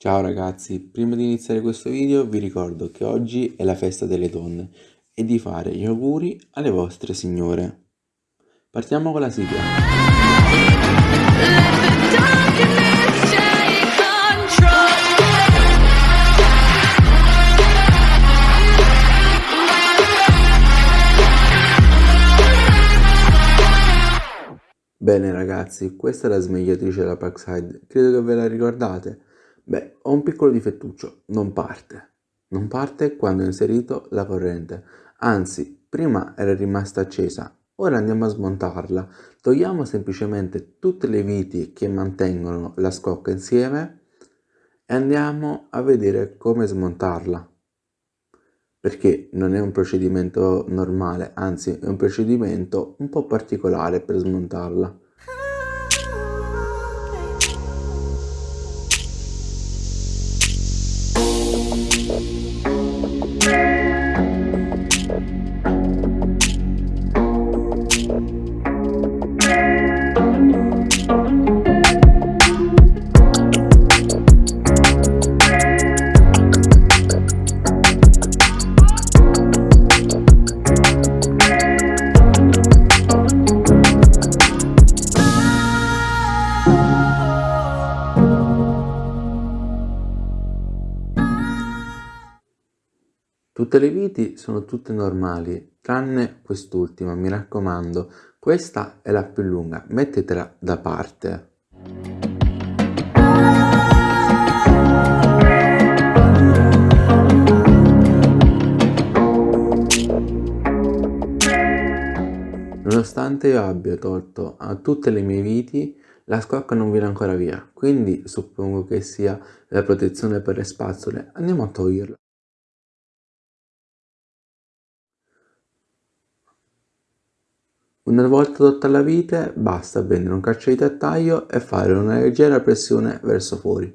Ciao ragazzi, prima di iniziare questo video vi ricordo che oggi è la festa delle donne e di fare gli auguri alle vostre signore. Partiamo con la sigla. Bene ragazzi, questa è la smagliatrice della Parkside, credo che ve la ricordate. Beh, ho un piccolo difettuccio, non parte. Non parte quando ho inserito la corrente. Anzi, prima era rimasta accesa. Ora andiamo a smontarla. Togliamo semplicemente tutte le viti che mantengono la scocca insieme e andiamo a vedere come smontarla. Perché non è un procedimento normale, anzi è un procedimento un po' particolare per smontarla. Tutte le viti sono tutte normali, tranne quest'ultima, mi raccomando. Questa è la più lunga, mettetela da parte. Nonostante io abbia tolto a tutte le mie viti, la scocca non viene ancora via, quindi suppongo che sia la protezione per le spazzole. Andiamo a toglierla. Una volta tolta la vite basta prendere un calcetto a taglio e fare una leggera pressione verso fuori.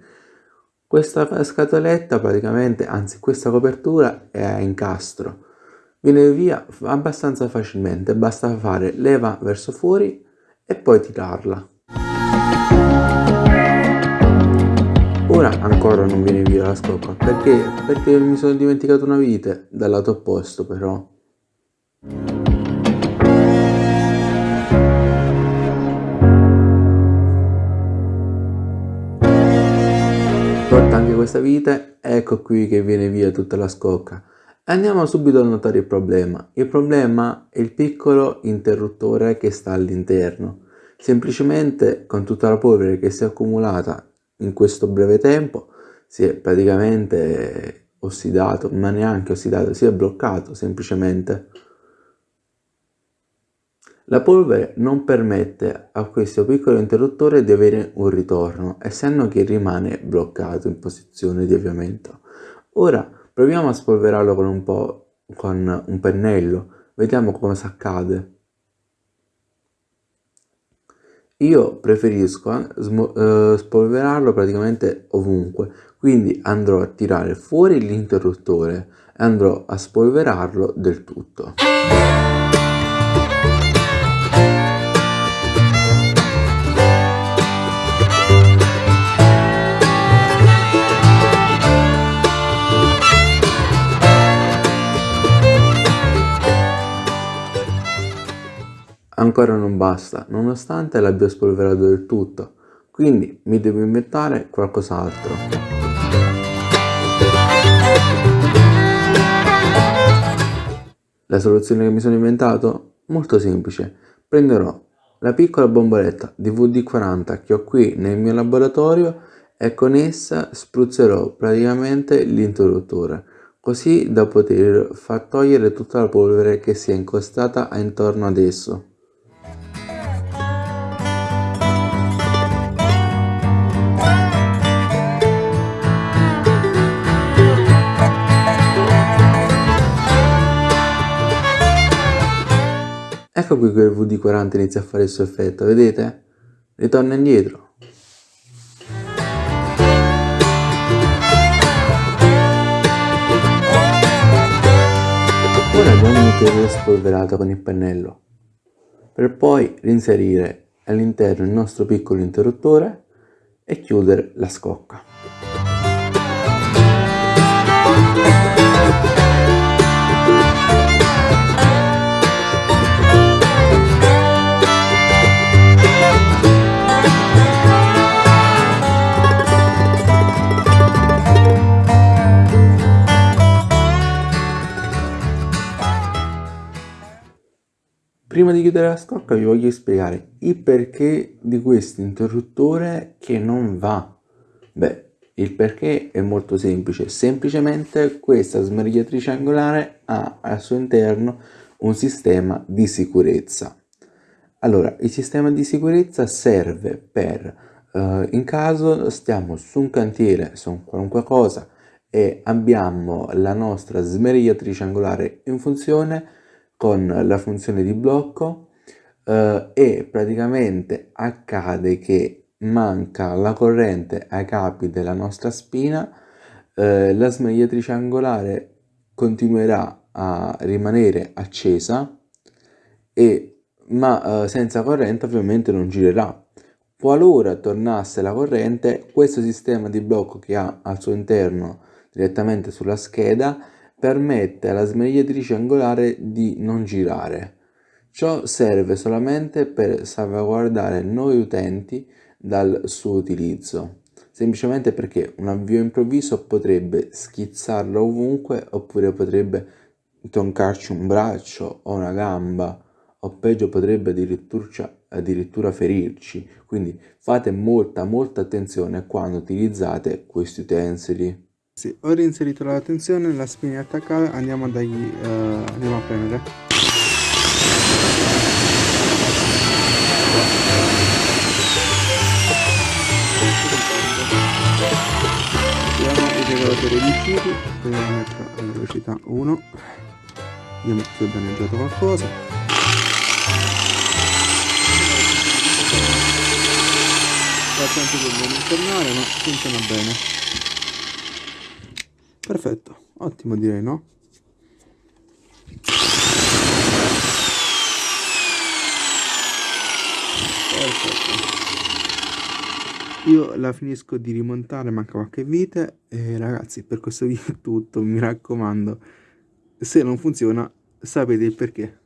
Questa scatoletta praticamente, anzi questa copertura è a incastro, viene via abbastanza facilmente, basta fare leva verso fuori e poi tirarla. Ora ancora non viene via la scocca, perché? Perché mi sono dimenticato una vite dal lato opposto però. Questa vite, ecco qui che viene via tutta la scocca. Andiamo subito a notare il problema. Il problema è il piccolo interruttore che sta all'interno. Semplicemente con tutta la polvere che si è accumulata in questo breve tempo si è praticamente ossidato, ma neanche ossidato, si è bloccato semplicemente. La polvere non permette a questo piccolo interruttore di avere un ritorno, essendo che rimane bloccato in posizione di avviamento. Ora proviamo a spolverarlo con un po' con un pennello, vediamo cosa accade. Io preferisco eh, spolverarlo praticamente ovunque, quindi andrò a tirare fuori l'interruttore e andrò a spolverarlo del tutto. Ancora non basta, nonostante l'abbia spolverato del tutto, quindi mi devo inventare qualcos'altro. La soluzione che mi sono inventato? Molto semplice. Prenderò la piccola bomboletta di VD40 che ho qui nel mio laboratorio e con essa spruzzerò praticamente l'interruttore così da poter far togliere tutta la polvere che si è incostata intorno ad esso. Ecco qui che il VD40 inizia a fare il suo effetto, vedete? Ritorna indietro. Ora abbiamo un ulteriore spolverato con il pennello, per poi reinserire all'interno il nostro piccolo interruttore e chiudere la scocca. Prima di chiudere la scocca vi voglio spiegare il perché di questo interruttore che non va. Beh, il perché è molto semplice, semplicemente questa smerigliatrice angolare ha al suo interno un sistema di sicurezza. Allora, il sistema di sicurezza serve per, uh, in caso stiamo su un cantiere, su qualunque cosa, e abbiamo la nostra smerigliatrice angolare in funzione con la funzione di blocco uh, e praticamente accade che manca la corrente ai capi della nostra spina, eh, la smagliatrice angolare continuerà a rimanere accesa e, ma eh, senza corrente ovviamente non girerà. Qualora tornasse la corrente, questo sistema di blocco che ha al suo interno direttamente sulla scheda permette alla smagliatrice angolare di non girare. Ciò serve solamente per salvaguardare noi utenti dal suo utilizzo, semplicemente perché un avvio improvviso potrebbe schizzarlo ovunque oppure potrebbe troncarci un braccio o una gamba o peggio potrebbe addirittura, addirittura ferirci. Quindi fate molta molta attenzione quando utilizzate questi utensili. Sì, ho reinserito la tensione, la spina è attaccata, andiamo a, dargli, uh, andiamo a premere. regolatore di giri proviamo a mettere a velocità 1 vediamo se ho danneggiato qualcosa. Fa sempre per non internare ma funziona bene perfetto ottimo direi no. Perfetto. Io la finisco di rimontare manca qualche vite e ragazzi per questo video è tutto mi raccomando. Se non funziona sapete il perché